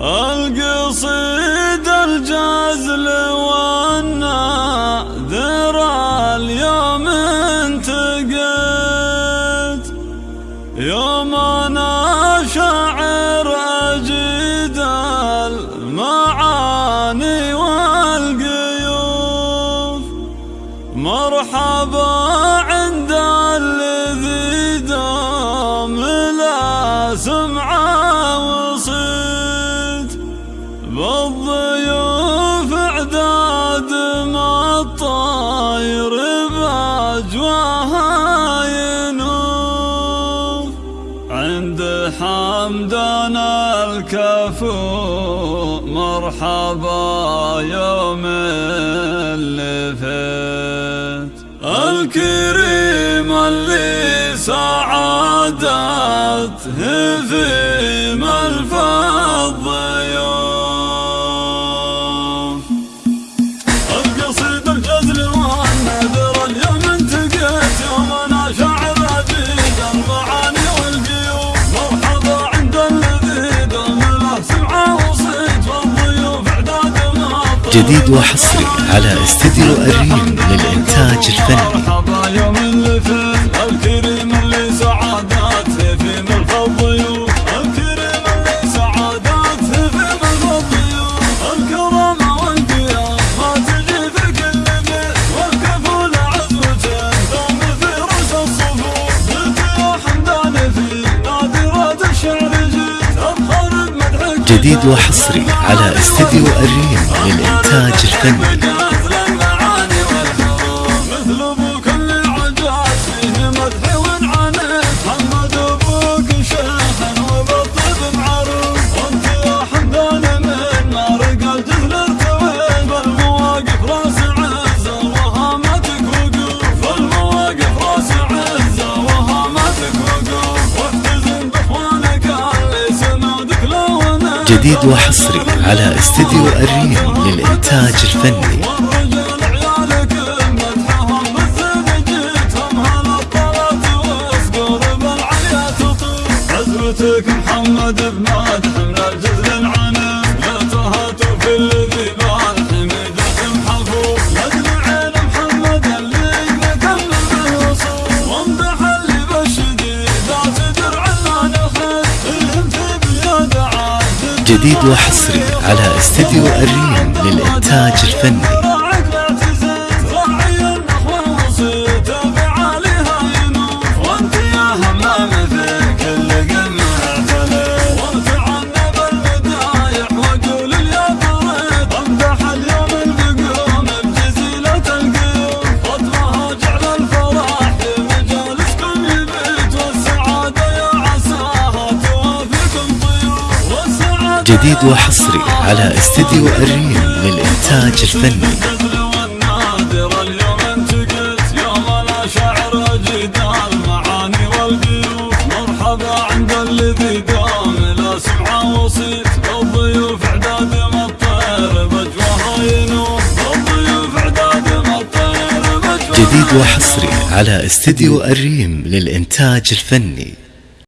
القصيد الجزل والناذر اليوم انتقد. يوم أنا شاعر اجد المعاني والقيوف. مرحبا عند الذي دام لا سمعه حمد حمدنا الكفو مرحبا يوم اللي فات الكريم اللي سعادته في ملفظ الضيوف جديد وحصري على استديو الريم للإنتاج الفني. جديد وحصري على استديو الريم للإنتاج الفني. جديد وحصري على استديو الريم للإنتاج الفني. محمد بن جديد وحصري على استديو الريم للإنتاج الفني What's up? جديد وحصري على استديو الريم للإنتاج الفني. جديد وحصري على استديو الريم للإنتاج الفني.